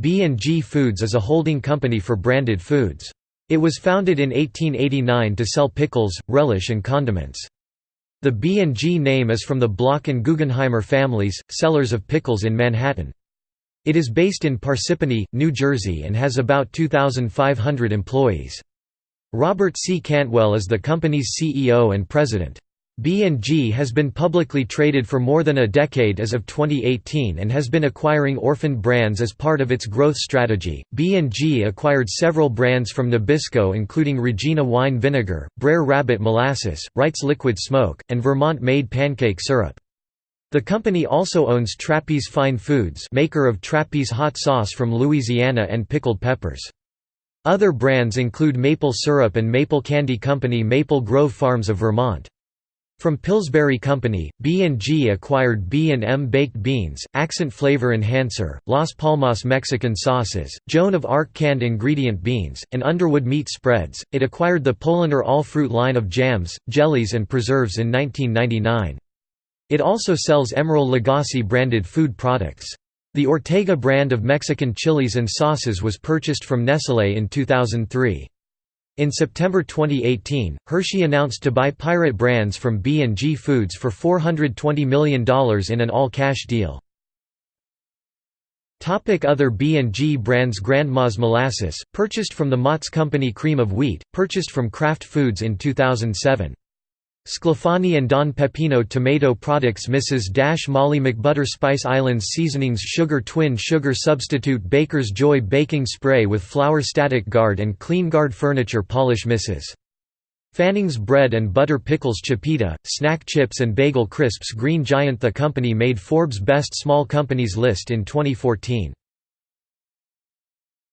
B&G Foods is a holding company for branded foods. It was founded in 1889 to sell pickles, relish and condiments. The B&G name is from the Bloch and Guggenheimer families, sellers of pickles in Manhattan. It is based in Parsippany, New Jersey and has about 2,500 employees. Robert C. Cantwell is the company's CEO and president. B&G has been publicly traded for more than a decade as of 2018 and has been acquiring orphaned brands as part of its growth strategy. B&G acquired several brands from Nabisco including Regina wine vinegar, Brer Rabbit molasses, Wright's liquid smoke, and Vermont made pancake syrup. The company also owns Trappey's Fine Foods, maker of Trappey's hot sauce from Louisiana and pickled peppers. Other brands include Maple Syrup and Maple Candy Company Maple Grove Farms of Vermont. From Pillsbury Company, B&G acquired B&M Baked Beans, Accent Flavor Enhancer, Las Palmas Mexican Sauces, Joan of Arc Canned Ingredient Beans, and Underwood Meat Spreads. It acquired the Polaner All-Fruit line of jams, jellies and preserves in 1999. It also sells Emeril Lagasse branded food products. The Ortega brand of Mexican chilies and sauces was purchased from Nestlé in 2003. In September 2018, Hershey announced to buy Pirate Brands from B&G Foods for $420 million in an all-cash deal. Other B&G brands Grandma's Molasses, purchased from the Mott's Company Cream of Wheat, purchased from Kraft Foods in 2007. Sclafani and Don Pepino tomato products Mrs. Dash Molly McButter Spice Islands seasonings Sugar Twin Sugar Substitute Baker's Joy baking spray with flour Static Guard and Clean Guard furniture polish Mrs. Fanning's bread and butter pickles Chipita, snack chips and bagel crisps Green Giant The company made Forbes Best Small Companies list in 2014.